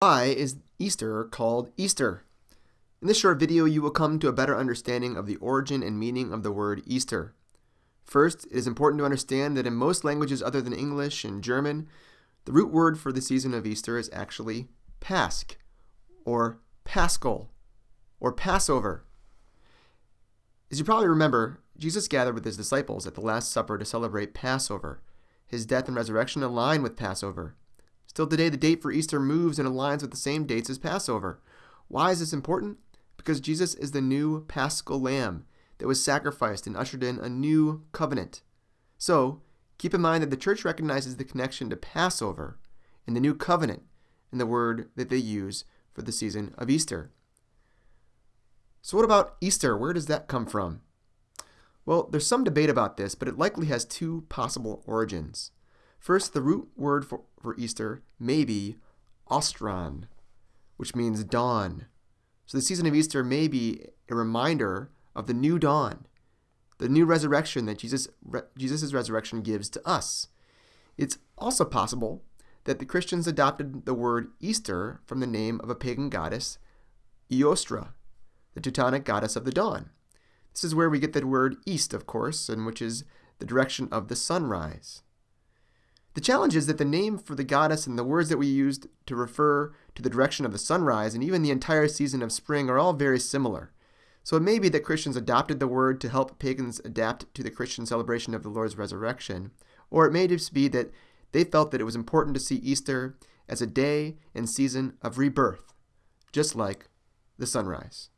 Why is Easter called Easter? In this short video, you will come to a better understanding of the origin and meaning of the word Easter. First, it is important to understand that in most languages other than English and German, the root word for the season of Easter is actually Pasch, or Paschal, or Passover. As you probably remember, Jesus gathered with his disciples at the Last Supper to celebrate Passover. His death and resurrection align with Passover. Still today, the date for Easter moves and aligns with the same dates as Passover. Why is this important? Because Jesus is the new paschal lamb that was sacrificed and ushered in a new covenant. So, keep in mind that the church recognizes the connection to Passover and the new covenant in the word that they use for the season of Easter. So, what about Easter? Where does that come from? Well, there's some debate about this, but it likely has two possible origins. First, the root word for, for Easter may be Ostran, which means dawn. So the season of Easter may be a reminder of the new dawn, the new resurrection that Jesus Jesus' resurrection gives to us. It's also possible that the Christians adopted the word Easter from the name of a pagan goddess, Eostre, the Teutonic goddess of the dawn. This is where we get the word east, of course, and which is the direction of the sunrise. The challenge is that the name for the goddess and the words that we used to refer to the direction of the sunrise and even the entire season of spring are all very similar. So it may be that Christians adopted the word to help pagans adapt to the Christian celebration of the Lord's resurrection, or it may just be that they felt that it was important to see Easter as a day and season of rebirth, just like the sunrise.